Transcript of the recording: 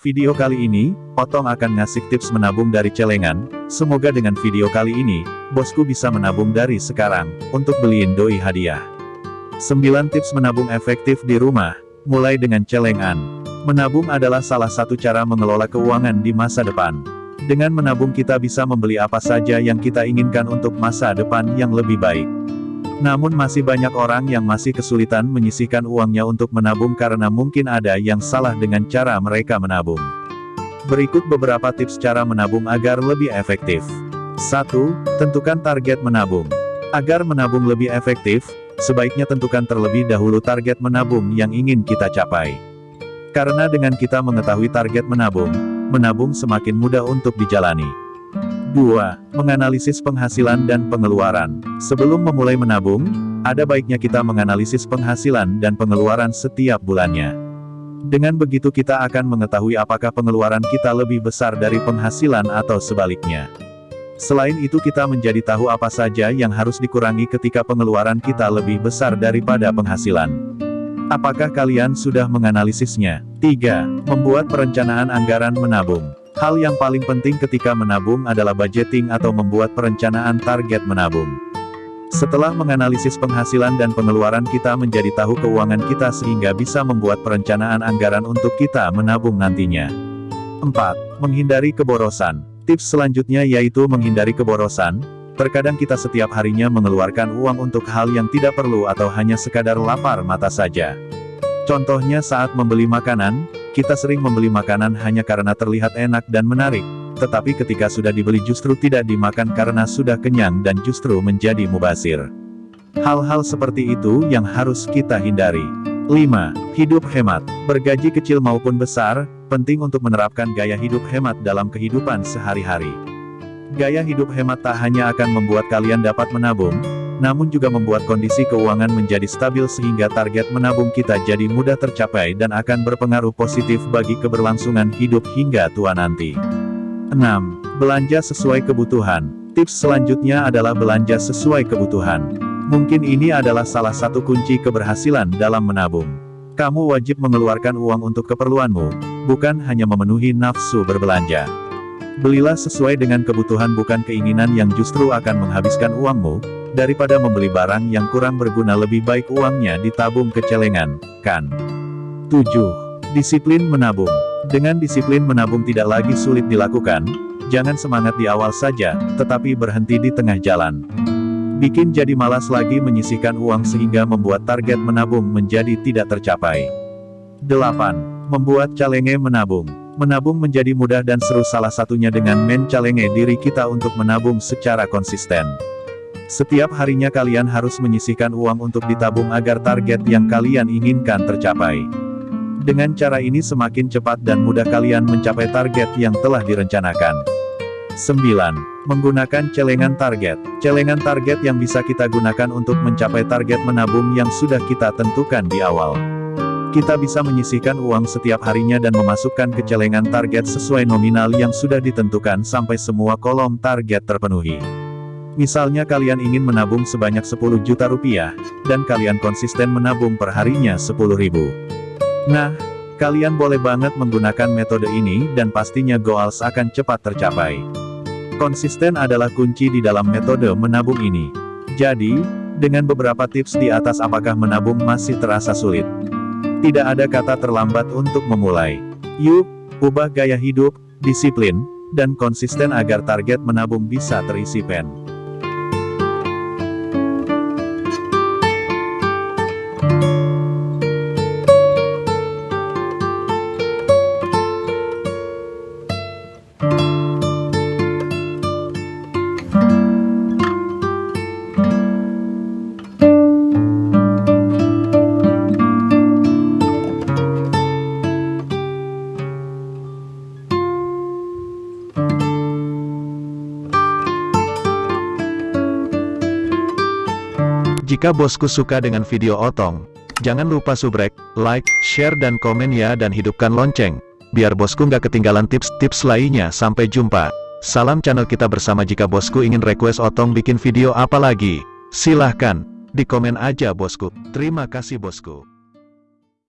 Video kali ini, Otong akan ngasih tips menabung dari celengan, semoga dengan video kali ini, bosku bisa menabung dari sekarang, untuk beliin doi hadiah. 9 tips menabung efektif di rumah, mulai dengan celengan. Menabung adalah salah satu cara mengelola keuangan di masa depan. Dengan menabung kita bisa membeli apa saja yang kita inginkan untuk masa depan yang lebih baik. Namun masih banyak orang yang masih kesulitan menyisihkan uangnya untuk menabung karena mungkin ada yang salah dengan cara mereka menabung. Berikut beberapa tips cara menabung agar lebih efektif. 1. Tentukan target menabung. Agar menabung lebih efektif, sebaiknya tentukan terlebih dahulu target menabung yang ingin kita capai. Karena dengan kita mengetahui target menabung, menabung semakin mudah untuk dijalani. 2. Menganalisis penghasilan dan pengeluaran. Sebelum memulai menabung, ada baiknya kita menganalisis penghasilan dan pengeluaran setiap bulannya. Dengan begitu kita akan mengetahui apakah pengeluaran kita lebih besar dari penghasilan atau sebaliknya. Selain itu kita menjadi tahu apa saja yang harus dikurangi ketika pengeluaran kita lebih besar daripada penghasilan. Apakah kalian sudah menganalisisnya? 3. Membuat perencanaan anggaran menabung. Hal yang paling penting ketika menabung adalah budgeting atau membuat perencanaan target menabung. Setelah menganalisis penghasilan dan pengeluaran kita menjadi tahu keuangan kita sehingga bisa membuat perencanaan anggaran untuk kita menabung nantinya. 4. Menghindari keborosan. Tips selanjutnya yaitu menghindari keborosan. Terkadang kita setiap harinya mengeluarkan uang untuk hal yang tidak perlu atau hanya sekadar lapar mata saja. Contohnya saat membeli makanan, kita sering membeli makanan hanya karena terlihat enak dan menarik, tetapi ketika sudah dibeli justru tidak dimakan karena sudah kenyang dan justru menjadi mubasir. Hal-hal seperti itu yang harus kita hindari. 5. Hidup hemat. Bergaji kecil maupun besar, penting untuk menerapkan gaya hidup hemat dalam kehidupan sehari-hari. Gaya hidup hemat tak hanya akan membuat kalian dapat menabung, namun juga membuat kondisi keuangan menjadi stabil sehingga target menabung kita jadi mudah tercapai dan akan berpengaruh positif bagi keberlangsungan hidup hingga tua nanti. 6. Belanja sesuai kebutuhan. Tips selanjutnya adalah belanja sesuai kebutuhan. Mungkin ini adalah salah satu kunci keberhasilan dalam menabung. Kamu wajib mengeluarkan uang untuk keperluanmu, bukan hanya memenuhi nafsu berbelanja. Belilah sesuai dengan kebutuhan bukan keinginan yang justru akan menghabiskan uangmu, daripada membeli barang yang kurang berguna lebih baik uangnya ditabung ke celengan, kan? 7. Disiplin menabung. Dengan disiplin menabung tidak lagi sulit dilakukan, jangan semangat di awal saja, tetapi berhenti di tengah jalan. Bikin jadi malas lagi menyisihkan uang sehingga membuat target menabung menjadi tidak tercapai. 8. Membuat calenge menabung. Menabung menjadi mudah dan seru salah satunya dengan mencalenge diri kita untuk menabung secara konsisten. Setiap harinya kalian harus menyisihkan uang untuk ditabung agar target yang kalian inginkan tercapai. Dengan cara ini semakin cepat dan mudah kalian mencapai target yang telah direncanakan. 9. Menggunakan celengan target. Celengan target yang bisa kita gunakan untuk mencapai target menabung yang sudah kita tentukan di awal. Kita bisa menyisihkan uang setiap harinya dan memasukkan ke celengan target sesuai nominal yang sudah ditentukan sampai semua kolom target terpenuhi. Misalnya kalian ingin menabung sebanyak 10 juta rupiah, dan kalian konsisten menabung perharinya 10 ribu. Nah, kalian boleh banget menggunakan metode ini dan pastinya goals akan cepat tercapai. Konsisten adalah kunci di dalam metode menabung ini. Jadi, dengan beberapa tips di atas apakah menabung masih terasa sulit? Tidak ada kata terlambat untuk memulai. Yuk, ubah gaya hidup, disiplin, dan konsisten agar target menabung bisa terisi pen. Jika bosku suka dengan video Otong, jangan lupa subrek, like, share dan komen ya dan hidupkan lonceng, biar bosku nggak ketinggalan tips-tips lainnya sampai jumpa. Salam channel kita bersama jika bosku ingin request Otong bikin video apa lagi, silahkan, di komen aja bosku. Terima kasih bosku.